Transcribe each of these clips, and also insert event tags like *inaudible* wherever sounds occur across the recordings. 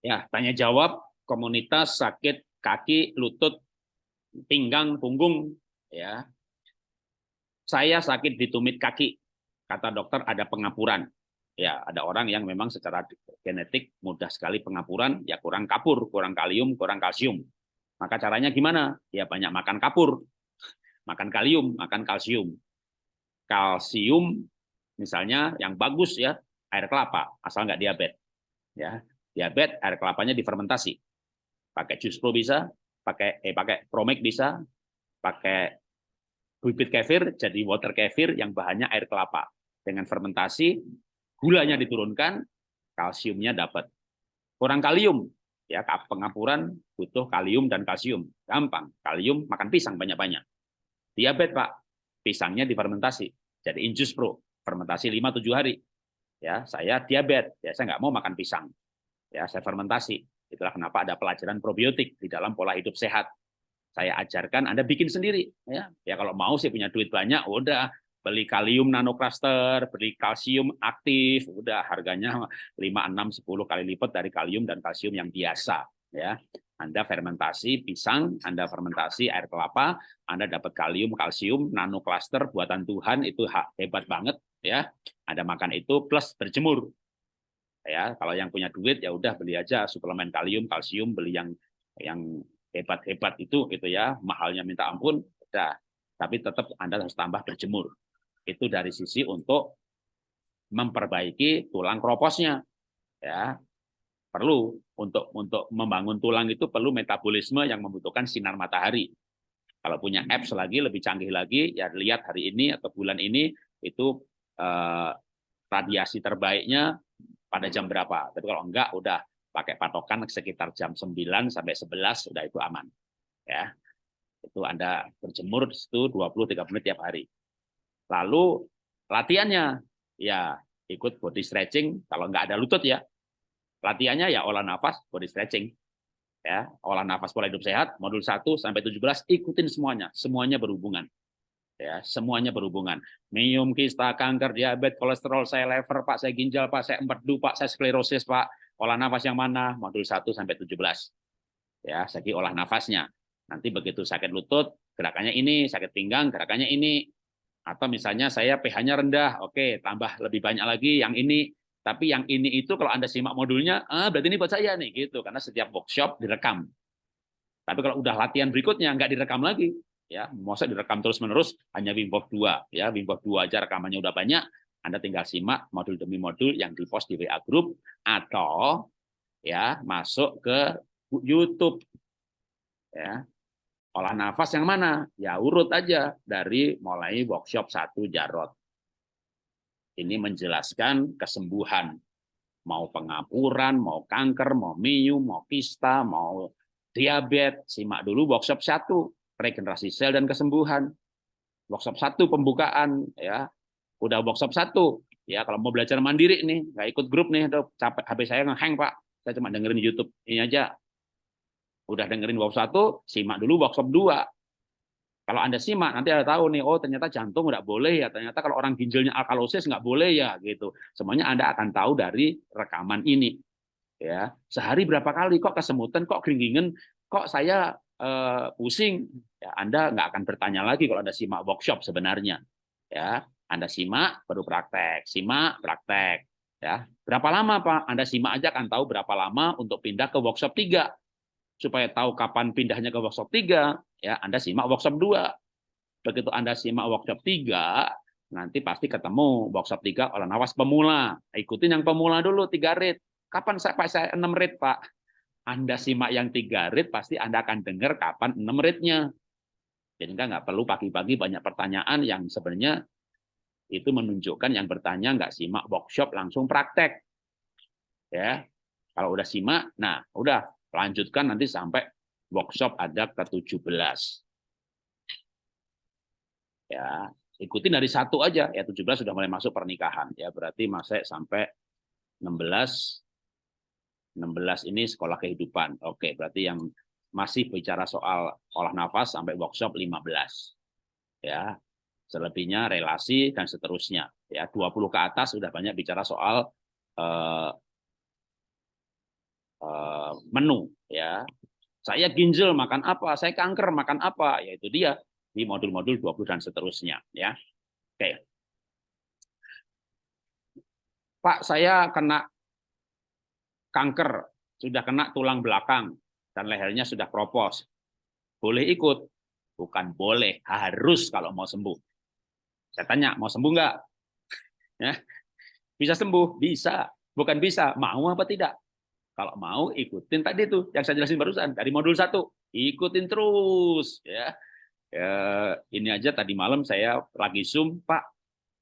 Ya, tanya jawab komunitas sakit kaki, lutut, pinggang, punggung ya. Saya sakit di tumit kaki. Kata dokter ada pengapuran. Ya, ada orang yang memang secara genetik mudah sekali pengapuran, ya kurang kapur, kurang kalium, kurang kalsium. Maka caranya gimana? Ya banyak makan kapur, *laughs* makan kalium, makan kalsium. Kalsium misalnya yang bagus ya air kelapa, asal nggak diabetes. Ya, diabetes air kelapanya difermentasi. Pakai jus pro bisa, pakai eh pakai promek bisa, pakai bibit kefir jadi water kefir yang bahannya air kelapa. Dengan fermentasi gulanya diturunkan, kalsiumnya dapat. Kurang kalium, ya pengapuran butuh kalium dan kalsium. Gampang, kalium makan pisang banyak-banyak. Diabetes, Pak. Pisangnya difermentasi. Jadi Injus Pro, fermentasi 5 7 hari. Ya, saya diabetes, ya saya nggak mau makan pisang. Ya, saya fermentasi. Itulah kenapa ada pelajaran probiotik di dalam pola hidup sehat. Saya ajarkan Anda bikin sendiri ya. Ya kalau mau sih punya duit banyak, udah beli kalium nanocluster, beli kalsium aktif, udah harganya 5 6 10 kali lipat dari kalium dan kalsium yang biasa ya. Anda fermentasi pisang, Anda fermentasi air kelapa, Anda dapat kalium, kalsium, nanocluster buatan Tuhan itu hebat banget ya. Anda makan itu plus berjemur. Ya, kalau yang punya duit ya udah beli aja suplemen kalium, kalsium, beli yang yang hebat-hebat itu gitu ya, mahalnya minta ampun, udah. Tapi tetap Anda harus tambah berjemur. Itu dari sisi untuk memperbaiki tulang kroposnya. Ya, perlu untuk untuk membangun tulang itu perlu metabolisme yang membutuhkan sinar matahari. Kalau punya apps lagi lebih canggih lagi, ya lihat hari ini atau bulan ini itu eh, radiasi terbaiknya pada jam berapa. Tapi kalau enggak, udah pakai patokan sekitar jam 9 sampai 11 sudah itu aman. Ya. Itu Anda berjemur di situ 20-30 menit tiap hari. Lalu latihannya, ya ikut body stretching, kalau enggak ada lutut ya, Latihannya ya olah nafas, body stretching. Ya, olah nafas pola hidup sehat, modul 1 sampai 17 ikutin semuanya, semuanya berhubungan. Ya, semuanya berhubungan. Minum, kista, kanker, diabetes, kolesterol, saya lever, Pak, saya ginjal, Pak, saya empedu, Pak, saya sklerosis, Pak. Olah nafas yang mana? Modul 1 sampai 17. Ya, segi olah nafasnya. Nanti begitu sakit lutut, gerakannya ini, sakit pinggang, gerakannya ini. Atau misalnya saya pH-nya rendah, oke, tambah lebih banyak lagi yang ini tapi yang ini itu kalau Anda simak modulnya, ah berarti ini buat saya nih gitu karena setiap workshop direkam. Tapi kalau udah latihan berikutnya nggak direkam lagi, ya, masa direkam terus-menerus hanya Wim Hof 2 ya, Wim Hof 2 aja rekamannya udah banyak, Anda tinggal simak modul demi modul yang di-post di WA group atau ya masuk ke YouTube. Ya. Olah nafas yang mana? Ya urut aja dari mulai workshop 1 Jarot ini menjelaskan kesembuhan. Mau pengapuran, mau kanker, mau miu, mau kista, mau diabetes. Simak dulu workshop satu, regenerasi sel dan kesembuhan. Workshop satu pembukaan, ya. Udah workshop satu, ya kalau mau belajar mandiri nih, nggak ikut grup nih, aduh, capek HP saya ngehang pak, saya cuma dengerin di YouTube ini aja. Udah dengerin workshop satu, simak dulu workshop dua, kalau Anda simak, nanti Anda tahu nih, oh ternyata jantung nggak boleh ya, ternyata kalau orang ginjalnya alkalosis nggak boleh ya, gitu. Semuanya Anda akan tahu dari rekaman ini. Ya, sehari berapa kali kok kesemutan, kok keringingen, kok saya eh, pusing. Ya, Anda nggak akan bertanya lagi kalau Anda simak workshop sebenarnya. Ya, Anda simak baru praktek, simak praktek. Ya, berapa lama Pak? Anda simak aja akan tahu berapa lama untuk pindah ke workshop 3 supaya tahu kapan pindahnya ke workshop 3, ya Anda simak workshop 2. Begitu Anda simak workshop 3, nanti pasti ketemu workshop 3 olah nafas pemula. Ikutin yang pemula dulu 3 rit. Kapan saya Pak saya 6 rit, Pak? Anda simak yang 3 rit pasti Anda akan dengar kapan 6 ritnya. Jadi nggak perlu pagi-pagi banyak pertanyaan yang sebenarnya itu menunjukkan yang bertanya nggak simak workshop langsung praktek. Ya, kalau udah simak, nah udah lanjutkan nanti sampai workshop ada ke-17. Ya, ikutin dari satu aja ya 17 sudah mulai masuk pernikahan ya berarti masih sampai 16 16 ini sekolah kehidupan. Oke, berarti yang masih bicara soal olah nafas sampai workshop 15. Ya. Selebihnya relasi dan seterusnya. Ya, 20 ke atas sudah banyak bicara soal eh, eh, menu ya. Saya ginjal makan apa, saya kanker makan apa, yaitu dia di modul-modul 20 dan seterusnya ya. Oke. Pak, saya kena kanker, sudah kena tulang belakang dan lehernya sudah kropos. Boleh ikut? Bukan boleh, harus kalau mau sembuh. Saya tanya, mau sembuh enggak? *laughs* Ya. Bisa sembuh? Bisa. Bukan bisa, mau apa tidak? Kalau mau ikutin tadi itu yang saya jelasin barusan dari modul satu, ikutin terus ya. ya. Ini aja tadi malam saya lagi zoom, Pak.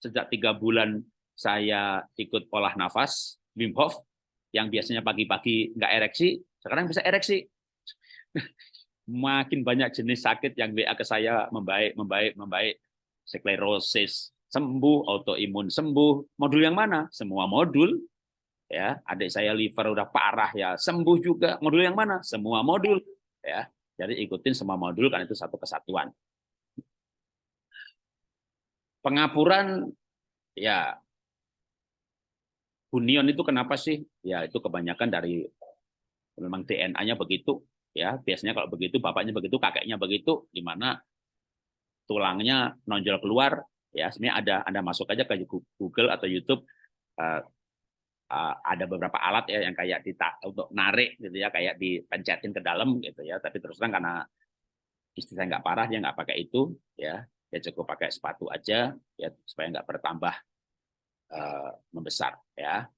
Sejak tiga bulan saya ikut olah nafas Wim Hof yang biasanya pagi-pagi nggak ereksi, sekarang bisa ereksi. Makin banyak jenis sakit yang WA ke saya membaik, membaik, membaik. Sklerosis sembuh, autoimun sembuh. Modul yang mana? Semua modul. Ya adik saya liver udah parah ya sembuh juga. Modul yang mana? Semua modul. Ya jadi ikutin semua modul kan itu satu kesatuan. Pengapuran ya. Hunion itu kenapa sih? Ya itu kebanyakan dari memang DNA-nya begitu ya biasanya kalau begitu bapaknya begitu kakeknya begitu di mana tulangnya nonjol keluar ya sebenarnya ada anda masuk aja ke Google atau YouTube eh, uh, ada beberapa alat ya yang kayak dita untuk narik gitu ya kayak dipencetin ke dalam gitu ya tapi terus terang karena istri saya nggak parah dia nggak pakai itu ya dia cukup pakai sepatu aja ya supaya nggak bertambah uh, membesar ya.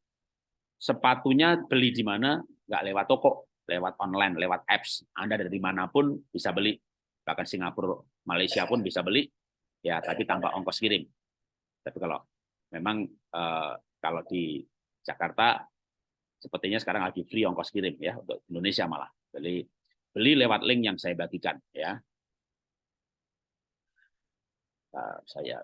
Sepatunya beli di mana? Nggak lewat toko lewat online lewat apps anda dari mana pun bisa beli bahkan Singapura Malaysia pun bisa beli ya tapi tanpa ongkos kirim tapi kalau memang uh, kalau di Jakarta sepertinya sekarang lagi free ongkos kirim ya untuk Indonesia malah. Beli beli lewat link yang saya bagikan ya. Nah, saya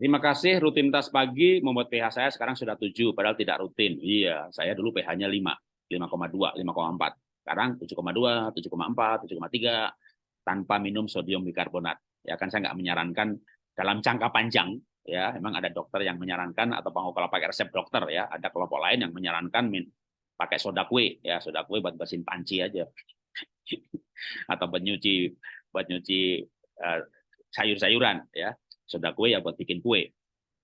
Terima kasih rutinitas pagi membuat pH saya sekarang sudah 7 padahal tidak rutin. Iya, saya dulu pH-nya 5, 5,2, 5,4. Sekarang 7,2, 7,4, 7,3 tanpa minum sodium bikarbonat. Ya kan saya nggak menyarankan dalam jangka panjang ya memang ada dokter yang menyarankan atau kalau pakai resep dokter ya ada kelompok lain yang menyarankan min, pakai soda kue ya soda kue buat bersihin panci aja *laughs* atau buat nyuci buat nyuci uh, sayur-sayuran ya soda kue ya buat bikin kue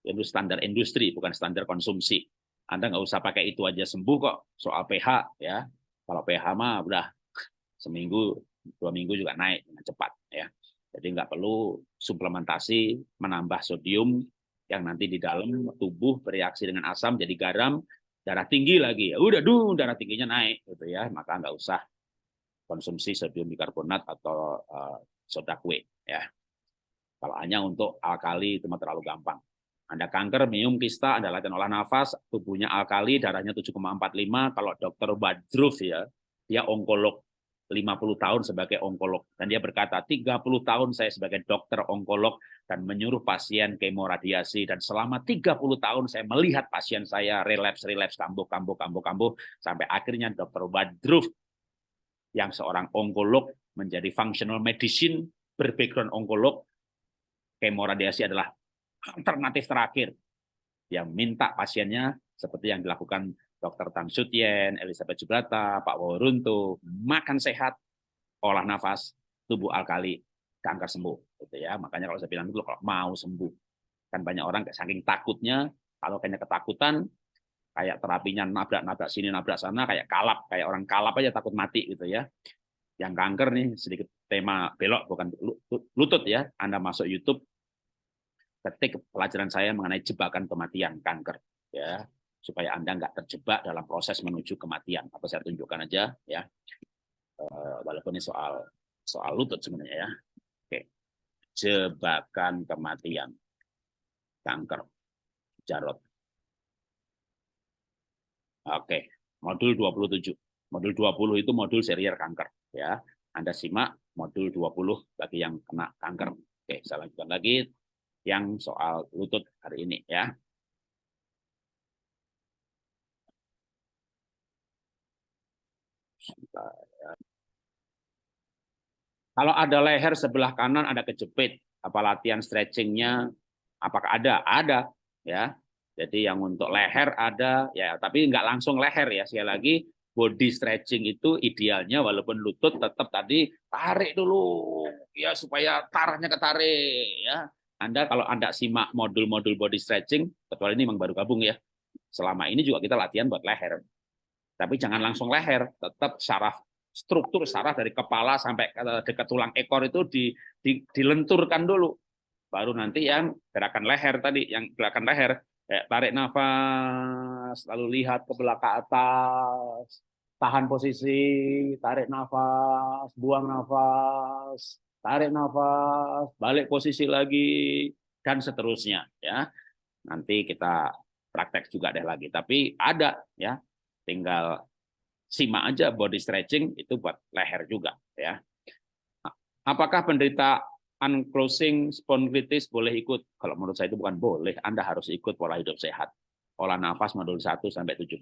itu standar industri bukan standar konsumsi anda nggak usah pakai itu aja sembuh kok soal pH ya kalau pH mah udah *laughs* seminggu dua minggu juga naik dengan cepat ya jadi nggak perlu suplementasi menambah sodium yang nanti di dalam tubuh bereaksi dengan asam jadi garam, darah tinggi lagi. Ya udah duh darah tingginya naik gitu ya. Maka nggak usah konsumsi sodium bikarbonat atau uh, soda kue ya. Kalau hanya untuk alkali itu terlalu gampang. Anda kanker, minum kista, Anda latihan olah nafas, tubuhnya alkali, darahnya 7,45. Kalau dokter Badruf ya, dia onkolog 50 tahun sebagai onkolog dan dia berkata 30 tahun saya sebagai dokter onkolog dan menyuruh pasien kemoradiasi dan selama 30 tahun saya melihat pasien saya relapse kambuh kambuh kambuh kambuh sampai akhirnya dokter Badruf yang seorang onkolog menjadi functional medicine berbackground onkolog kemoradiasi adalah alternatif terakhir yang minta pasiennya seperti yang dilakukan Dr. Tan Sutien, Elizabeth Jubrata, Pak Wawuruntu, makan sehat, olah nafas, tubuh alkali, kanker sembuh. Gitu ya. Makanya kalau saya bilang itu kalau mau sembuh. Kan banyak orang saking takutnya, kalau kayaknya ketakutan, kayak terapinya nabrak-nabrak sini, nabrak sana, kayak kalap, kayak orang kalap aja takut mati gitu ya. Yang kanker nih, sedikit tema belok, bukan lutut ya. Anda masuk YouTube, ketik pelajaran saya mengenai jebakan kematian kanker. ya supaya Anda nggak terjebak dalam proses menuju kematian. Apa saya tunjukkan aja ya. Eh, walaupun ini soal soal lutut sebenarnya ya. Oke. Jebakan kematian. Kanker. Jarot. Oke, modul 27. Modul 20 itu modul serial kanker ya. Anda simak modul 20 bagi yang kena kanker. Oke, saya lanjutkan lagi yang soal lutut hari ini ya. Kalau ada leher sebelah kanan ada kejepit, apa latihan stretchingnya? Apakah ada? Ada, ya. Jadi yang untuk leher ada, ya tapi nggak langsung leher ya. Sekali lagi, body stretching itu idealnya walaupun lutut tetap tadi tarik dulu ya supaya tarahnya ketarik ya. Anda kalau Anda simak modul-modul body stretching, kecuali ini memang baru gabung ya. Selama ini juga kita latihan buat leher. Tapi jangan langsung leher, tetap saraf struktur saraf dari kepala sampai dekat tulang ekor itu di, di, dilenturkan dulu. Baru nanti yang gerakan leher tadi, yang gerakan leher, eh, tarik nafas, lalu lihat ke belakang atas, tahan posisi, tarik nafas, buang nafas, tarik nafas, balik posisi lagi, dan seterusnya. ya Nanti kita praktek juga deh lagi. Tapi ada ya, tinggal simak aja body stretching itu buat leher juga ya. Apakah penderita unclosing spondylitis boleh ikut? Kalau menurut saya itu bukan boleh, Anda harus ikut pola hidup sehat. Pola nafas modul 1 sampai 17.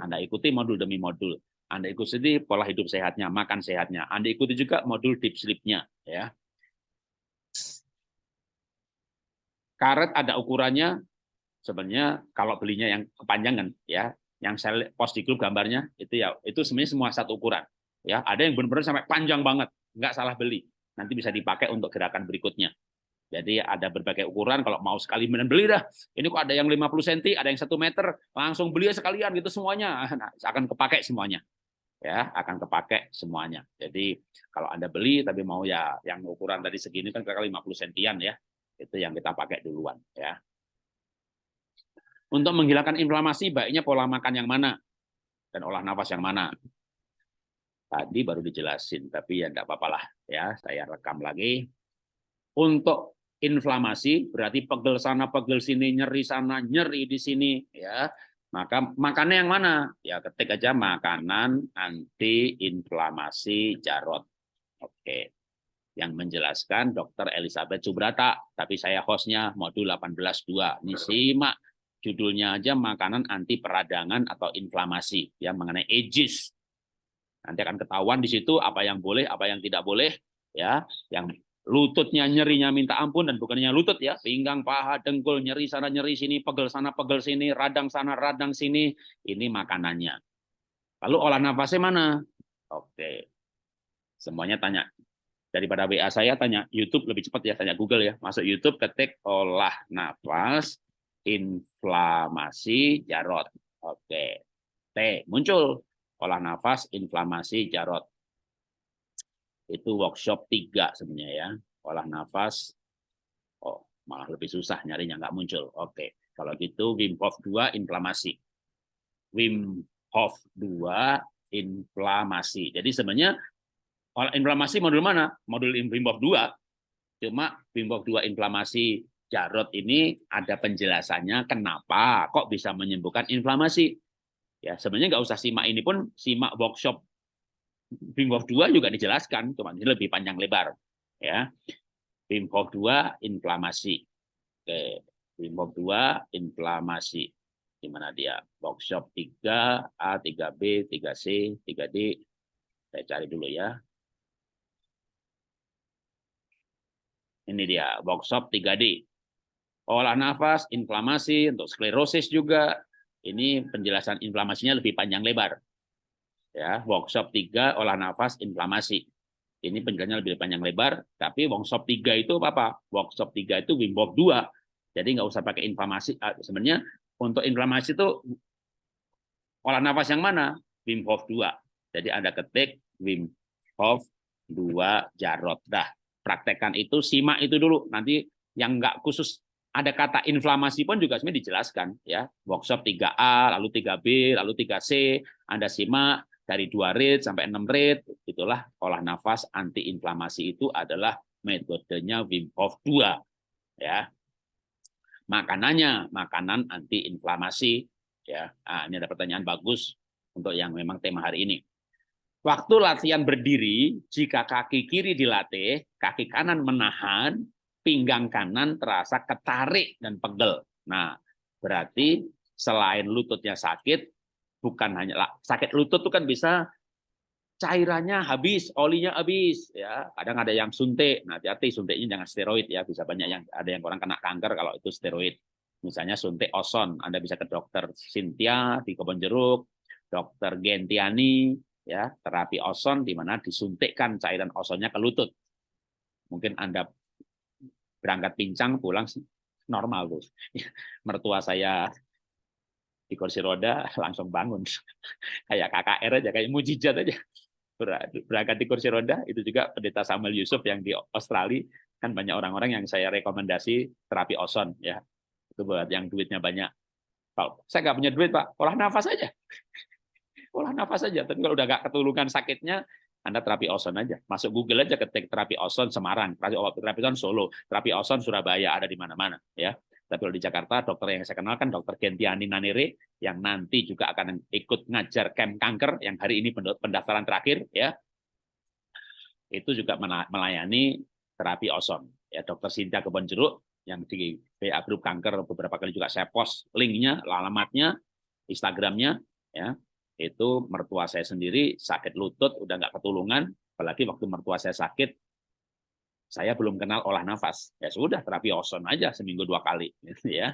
Anda ikuti modul demi modul. Anda ikuti pola hidup sehatnya, makan sehatnya. Anda ikuti juga modul deep sleep-nya ya. Karet ada ukurannya, sebenarnya kalau belinya yang kepanjangan ya yang saya post di grup gambarnya itu ya itu sebenarnya semua satu ukuran ya ada yang benar-benar sampai panjang banget nggak salah beli nanti bisa dipakai untuk gerakan berikutnya. Jadi ada berbagai ukuran kalau mau sekali beli dah. Ini kok ada yang 50 cm ada yang satu meter langsung beli sekalian gitu semuanya. *laughs* Nah, akan kepakai semuanya. Ya akan kepakai semuanya. Jadi kalau anda beli tapi mau ya yang ukuran tadi segini kan kira-kira 50 sentian ya. Itu yang kita pakai duluan ya. Untuk menghilangkan inflamasi, baiknya pola makan yang mana? Dan olah nafas yang mana. Tadi baru dijelasin, tapi ya enggak apa-apa lah. Ya, saya rekam lagi. Untuk inflamasi berarti pegel sana, pegel sini, nyeri sana, nyeri di sini, ya. Maka makannya yang mana? Ya ketik aja makanan anti-inflamasi jarot. Oke. Yang menjelaskan Dr. Elizabeth Subrata, tapi saya hostnya modul 18.2. Ini simak judulnya aja makanan anti peradangan atau inflamasi ya mengenai ages. Nanti akan ketahuan di situ apa yang boleh, apa yang tidak boleh ya. Yang lututnya nyerinya minta ampun dan bukannya lutut ya, pinggang, paha, dengkul, nyeri sana nyeri sini, pegel sana pegel sini, radang sana radang sini, ini makanannya. Lalu olah nafasnya mana? Oke. Semuanya tanya daripada WA saya tanya YouTube lebih cepat ya tanya Google ya masuk YouTube ketik olah nafas inflamasi jarot. Oke. T muncul olah nafas inflamasi jarot. Itu workshop tiga sebenarnya ya. Olah nafas oh malah lebih susah nyarinya nggak muncul. Oke. Kalau gitu Wim Hof 2 inflamasi. Wim Hof 2 inflamasi. Jadi sebenarnya inflamasi modul mana? Modul Wim Hof 2. Cuma Wim Hof 2 inflamasi Jarot ini ada penjelasannya kenapa kok bisa menyembuhkan inflamasi. Ya, sebenarnya nggak usah simak ini pun simak workshop Wim Hof 2 juga dijelaskan, cuma ini lebih panjang lebar. Ya. Wim Hof 2 inflamasi. Oke, Hof 2 inflamasi. Di mana dia? Workshop 3 A, 3B, 3C, 3D. Saya cari dulu ya. Ini dia, workshop 3D olah nafas, inflamasi, untuk sklerosis juga. Ini penjelasan inflamasinya lebih panjang lebar. Ya, workshop 3 olah nafas inflamasi. Ini penjelasannya lebih panjang lebar, tapi workshop 3 itu apa? Workshop 3 itu Wim Hof 2. Jadi nggak usah pakai inflamasi. Ah, sebenarnya untuk inflamasi itu olah nafas yang mana? Wim Hof 2. Jadi Anda ketik Wim Hof 2 Jarot. Dah, praktekkan itu, simak itu dulu. Nanti yang nggak khusus ada kata inflamasi pun juga sebenarnya dijelaskan ya. Workshop 3A lalu 3B lalu 3C Anda simak dari 2 rate sampai 6 rate itulah olah nafas anti inflamasi itu adalah metodenya Wim Hof 2 ya. Makanannya makanan anti inflamasi ya. Nah, ini ada pertanyaan bagus untuk yang memang tema hari ini. Waktu latihan berdiri jika kaki kiri dilatih kaki kanan menahan pinggang kanan terasa ketarik dan pegel. Nah, berarti selain lututnya sakit, bukan hanya sakit lutut itu kan bisa cairannya habis, olinya habis, ya. Kadang ada yang suntik, nah hati-hati suntiknya jangan steroid ya, bisa banyak yang ada yang orang kena kanker kalau itu steroid. Misalnya suntik oson, Anda bisa ke dokter Cynthia di Kebon Jeruk, dokter Gentiani, ya terapi oson di mana disuntikkan cairan osonnya ke lutut. Mungkin Anda berangkat pincang pulang normal tuh. *laughs* Mertua saya di kursi roda langsung bangun. *laughs* kayak KKR aja, kayak mujizat aja. Berangkat di kursi roda, itu juga pendeta Samuel Yusuf yang di Australia, kan banyak orang-orang yang saya rekomendasi terapi oson. ya Itu buat yang duitnya banyak. Kalau saya nggak punya duit, Pak, olah nafas aja *laughs* olah nafas saja. Tapi kalau udah nggak ketulungan sakitnya, anda terapi oson aja. Masuk Google aja ketik terapi oson Semarang, terapi, terapi oson Solo, terapi oson Surabaya ada di mana-mana. ya. Tapi kalau di Jakarta, dokter yang saya kenal kan dokter Gentiani Nanere, yang nanti juga akan ikut ngajar camp kanker, yang hari ini pendaftaran terakhir, ya itu juga melayani terapi oson. Ya, dokter Sinta Kebon Jeruk, yang di PA Group Kanker beberapa kali juga saya post linknya, alamatnya, Instagramnya, ya itu mertua saya sendiri sakit lutut udah nggak ketulungan apalagi waktu mertua saya sakit saya belum kenal olah nafas. Ya sudah terapi oson aja seminggu dua kali *laughs* gitu ya.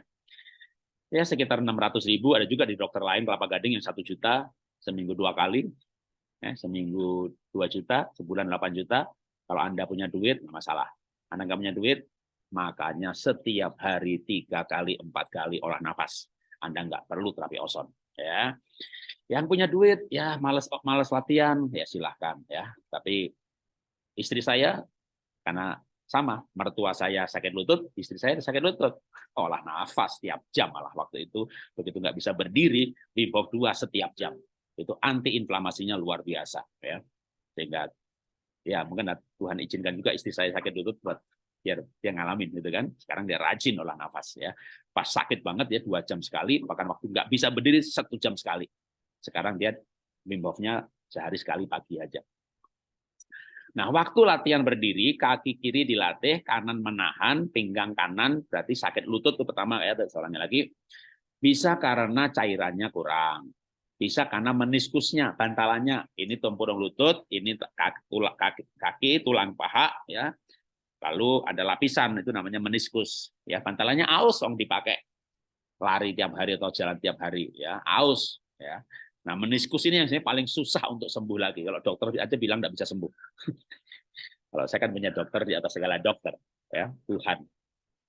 Ya sekitar 600 ribu ada juga di dokter lain kelapa gading yang satu juta seminggu dua kali ya, seminggu dua juta sebulan 8 juta. Kalau anda punya duit nggak masalah. Anda nggak punya duit makanya setiap hari tiga kali empat kali olah nafas. Anda nggak perlu terapi oson ya yang punya duit ya males males latihan ya silahkan ya. Tapi istri saya karena sama mertua saya sakit lutut, istri saya sakit lutut, olah nafas setiap jam malah waktu itu begitu nggak bisa berdiri, Hof 2 setiap jam. Itu anti inflamasinya luar biasa ya. Sehingga ya mungkin Tuhan izinkan juga istri saya sakit lutut buat biar dia ngalamin gitu kan. Sekarang dia rajin olah nafas ya. Pas sakit banget ya dua jam sekali, bahkan waktu nggak bisa berdiri satu jam sekali. Sekarang dia Wim sehari sekali pagi aja. Nah, waktu latihan berdiri, kaki kiri dilatih, kanan menahan, pinggang kanan, berarti sakit lutut itu pertama ya, soalnya lagi. Bisa karena cairannya kurang. Bisa karena meniskusnya, bantalannya. Ini tempurung lutut, ini kaki, tulang, kaki, kaki, tulang paha, ya. Lalu ada lapisan, itu namanya meniskus. Ya, bantalannya aus dong dipakai. Lari tiap hari atau jalan tiap hari, ya, aus. Ya. Nah, meniskus ini yang saya paling susah untuk sembuh lagi. Kalau dokter aja bilang tidak bisa sembuh. *laughs* Kalau saya kan punya dokter di atas segala dokter, ya Tuhan,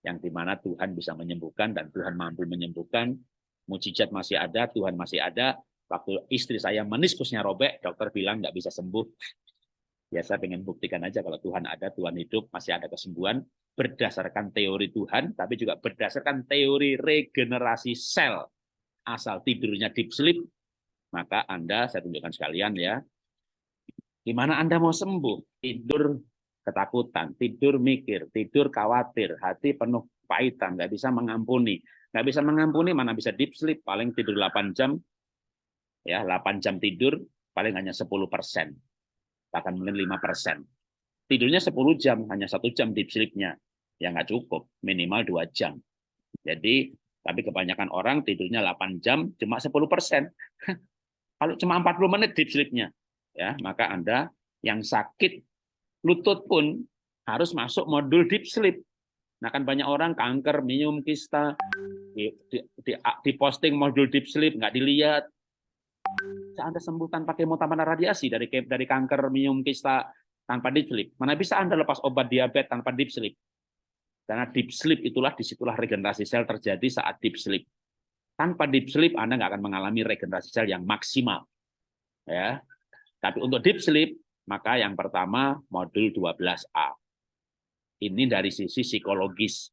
yang di mana Tuhan bisa menyembuhkan dan Tuhan mampu menyembuhkan. Mujizat masih ada, Tuhan masih ada. Waktu istri saya meniskusnya robek, dokter bilang nggak bisa sembuh. *laughs* Ya saya pengen buktikan aja kalau Tuhan ada, Tuhan hidup, masih ada kesembuhan berdasarkan teori Tuhan, tapi juga berdasarkan teori regenerasi sel. Asal tidurnya deep sleep, maka Anda, saya tunjukkan sekalian ya, gimana Anda mau sembuh? Tidur ketakutan, tidur mikir, tidur khawatir, hati penuh pahitan, nggak bisa mengampuni. Nggak bisa mengampuni, mana bisa deep sleep, paling tidur 8 jam, ya 8 jam tidur, paling hanya 10 persen, bahkan mungkin 5 persen. Tidurnya 10 jam, hanya satu jam deep sleep-nya. Ya nggak cukup, minimal 2 jam. Jadi, tapi kebanyakan orang tidurnya 8 jam, cuma 10 persen. *laughs* Kalau cuma 40 menit deep sleep-nya, ya, maka Anda yang sakit lutut pun harus masuk modul deep sleep. Nah, kan banyak orang kanker, minum kista, di, di, di, di posting modul deep sleep, nggak dilihat. Anda sembuh tanpa kemotapan radiasi dari dari kanker, minum kista tanpa deep sleep. Mana bisa Anda lepas obat diabetes tanpa deep sleep? Karena deep sleep itulah di situlah regenerasi sel terjadi saat deep sleep. Tanpa deep sleep Anda nggak akan mengalami regenerasi sel yang maksimal. Ya. Tapi untuk deep sleep, maka yang pertama modul 12A. Ini dari sisi psikologis.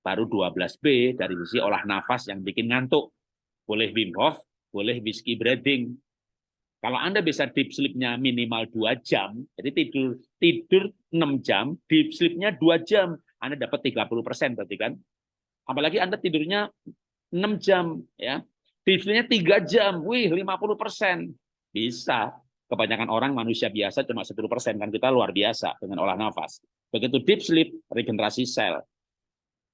Baru 12B dari sisi olah nafas yang bikin ngantuk. Boleh Wim Hof, boleh whiskey breathing. Kalau Anda bisa deep sleep-nya minimal 2 jam, jadi tidur tidur 6 jam, deep sleep-nya 2 jam, Anda dapat 30% berarti kan? Apalagi Anda tidurnya 6 jam ya. Tipsnya 3 jam, wih 50%. Bisa. Kebanyakan orang manusia biasa cuma 10% kan kita luar biasa dengan olah nafas. Begitu deep sleep, regenerasi sel.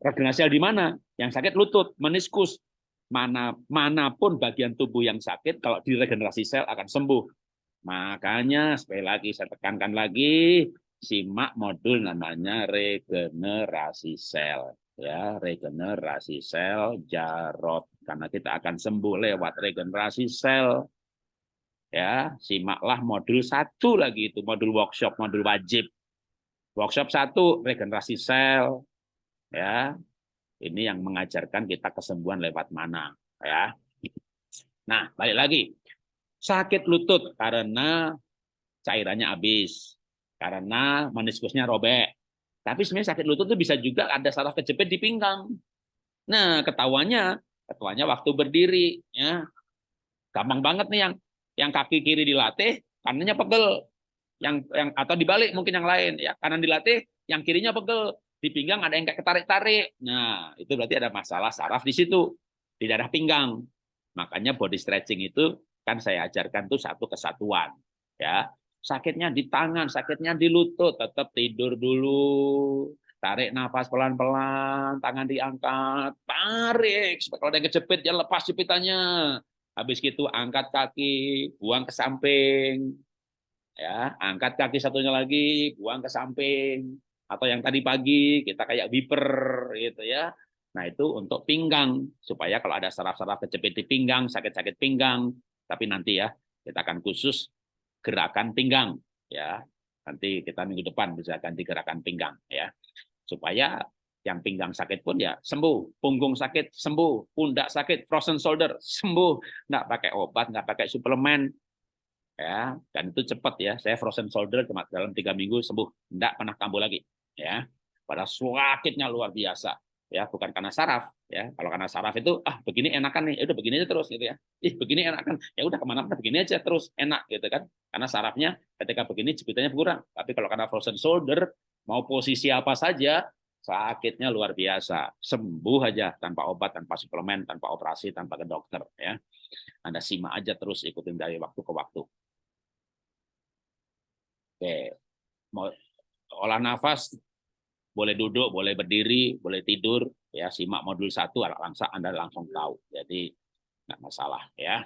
Regenerasi sel di mana? Yang sakit lutut, meniskus. Mana mana pun bagian tubuh yang sakit kalau diregenerasi sel akan sembuh. Makanya sekali lagi saya tekankan lagi simak modul namanya regenerasi sel. Ya regenerasi sel jarot karena kita akan sembuh lewat regenerasi sel. Ya simaklah modul satu lagi itu modul workshop modul wajib. Workshop satu regenerasi sel. Ya ini yang mengajarkan kita kesembuhan lewat mana ya. Nah balik lagi. Sakit lutut karena cairannya habis karena meniskusnya robek tapi sebenarnya sakit lutut itu bisa juga ada salah kejepit di pinggang. Nah, ketahuannya, ketahuannya waktu berdiri, ya. Gampang banget nih yang yang kaki kiri dilatih, kanannya pegel. Yang yang atau dibalik mungkin yang lain, ya. Kanan dilatih, yang kirinya pegel. Di pinggang ada yang kayak ketarik-tarik. Nah, itu berarti ada masalah saraf di situ, di daerah pinggang. Makanya body stretching itu kan saya ajarkan tuh satu kesatuan, ya sakitnya di tangan, sakitnya di lutut, tetap tidur dulu. Tarik nafas pelan-pelan, tangan diangkat, tarik. Kalau ada yang kejepit, ya lepas jepitannya. Habis itu angkat kaki, buang ke samping. Ya, angkat kaki satunya lagi, buang ke samping. Atau yang tadi pagi kita kayak wiper gitu ya. Nah, itu untuk pinggang supaya kalau ada saraf-saraf kejepit di pinggang, sakit-sakit pinggang, tapi nanti ya kita akan khusus gerakan pinggang ya. Nanti kita minggu depan bisa ganti gerakan pinggang ya. Supaya yang pinggang sakit pun ya sembuh, punggung sakit sembuh, pundak sakit, frozen shoulder sembuh, nggak pakai obat, nggak pakai suplemen, ya dan itu cepat ya. Saya frozen shoulder cuma dalam tiga minggu sembuh, nggak pernah kambuh lagi, ya. Pada sakitnya luar biasa, ya bukan karena saraf, ya kalau karena saraf itu ah begini enakan nih ya udah begini aja terus gitu ya. Ih begini enakan. Ya udah ke mana-mana begini aja terus enak gitu kan. Karena sarafnya ketika begini jepitannya berkurang. Tapi kalau karena frozen shoulder mau posisi apa saja sakitnya luar biasa. Sembuh aja tanpa obat tanpa suplemen tanpa operasi tanpa ke dokter ya. Anda simak aja terus ikutin dari waktu ke waktu. Oke. Mau olah nafas boleh duduk, boleh berdiri, boleh tidur, ya simak modul satu Anda langsung tahu. Jadi nggak masalah ya.